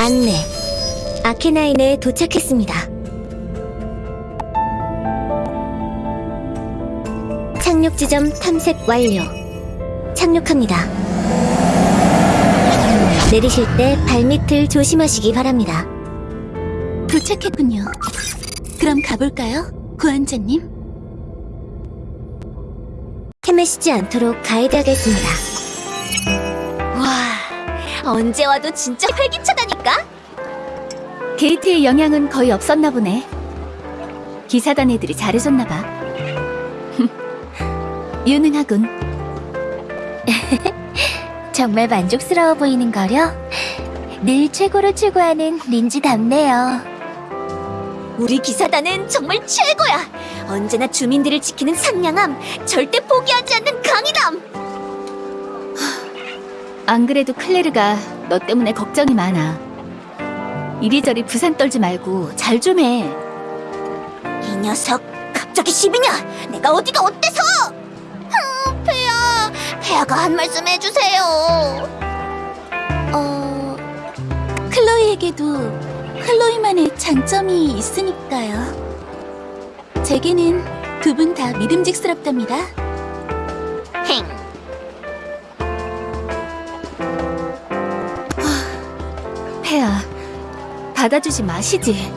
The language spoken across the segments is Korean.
안내. 아케나인에 도착했습니다. 착륙 지점 탐색 완료. 착륙합니다. 내리실 때 발밑을 조심하시기 바랍니다. 도착했군요. 그럼 가볼까요? 구한자님? 헤매시지 않도록 가이드하겠습니다. 와, 언제 와도 진짜 활기차다니까? 게이트의 영향은 거의 없었나 보네. 기사단 애들이 잘해줬나 봐. 유능하군. 정말 만족스러워 보이는 거려? 늘 최고로 추구하는 린지답네요. 우리 기사단은 정말 최고야! 언제나 주민들을 지키는 상냥함, 절대 포기하지 않는 강인함! 안 그래도 클레르가 너 때문에 걱정이 많아. 이리저리 부산 떨지 말고 잘 좀 해. 이 녀석, 갑자기 시비냐? 내가 어디가 어때서? 흠, 폐야, 폐야가 한 말씀 해주세요. 어, 클로이에게도 클로이만의 장점이 있으니까요. 제게는 두 분 다 믿음직스럽답니다. 받아주지 마시지.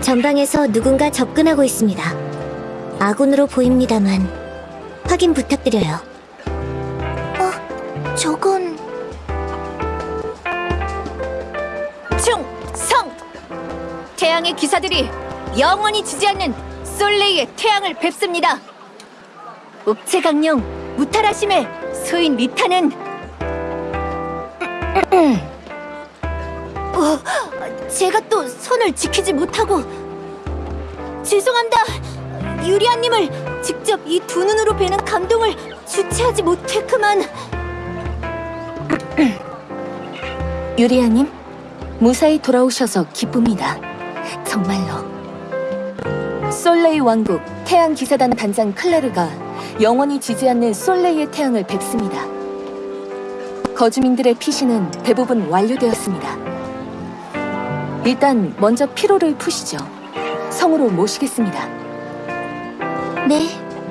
전방에서 누군가 접근하고 있습니다. 아군으로 보입니다만 확인 부탁드려요. 어, 저건 충성! 태양의 기사들이 영원히 지지 않는 솔레이의 태양을 뵙습니다. 옥체강령 무탈하심의 소인 리타는 어, 제가 또 손을 지키지 못하고 죄송합니다. 유리아님을 직접 이 두 눈으로 뵈는 감동을 주체하지 못했그만 유리아님 무사히 돌아오셔서 기쁩니다. 정말로. 솔레이 왕국 태양 기사단 단장 클레르가 영원히 지지 않는 솔레이의 태양을 뵙습니다. 거주민들의 피신은 대부분 완료되었습니다. 일단 먼저 피로를 푸시죠. 성으로 모시겠습니다. 네,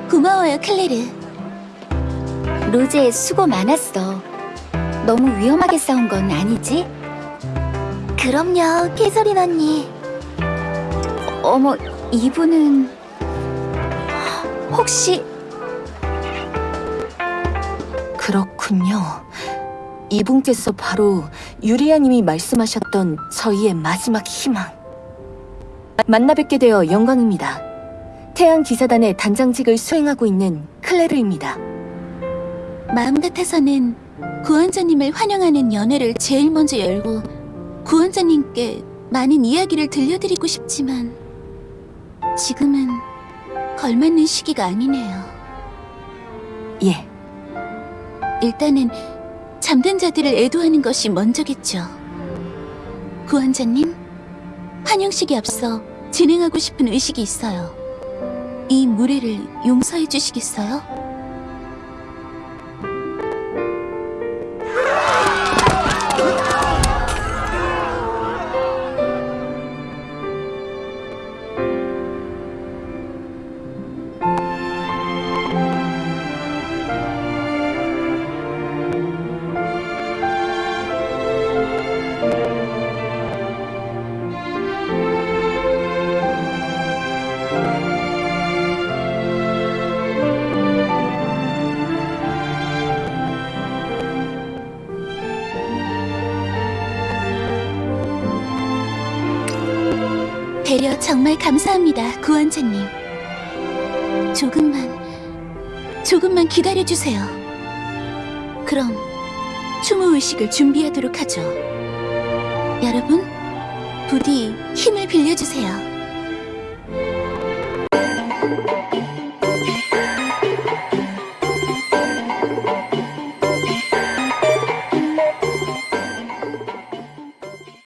고마워요, 클레르. 로제 수고 많았어. 너무 위험하게 싸운 건 아니지? 그럼요, 캐서린 언니. 어머, 이분은 혹시 그렇군요. 이분께서 바로 유리아님이 말씀하셨던 저희의 마지막 희망. 만나 뵙게 되어 영광입니다. 태양 기사단의 단장직을 수행하고 있는 클레르입니다. 마음 같아서는 구원자님을 환영하는 연회를 제일 먼저 열고 구원자님께 많은 이야기를 들려드리고 싶지만 지금은 걸맞는 시기가 아니네요. 예, 일단은 잠든 자들을 애도하는 것이 먼저겠죠. 구원자님, 환영식에 앞서 진행하고 싶은 의식이 있어요. 이 무례를 용서해 주시겠어요? 배려 정말 감사합니다, 구원자님. 조금만, 조금만 기다려주세요. 그럼 추모 의식을 준비하도록 하죠. 여러분, 부디 힘을 빌려주세요.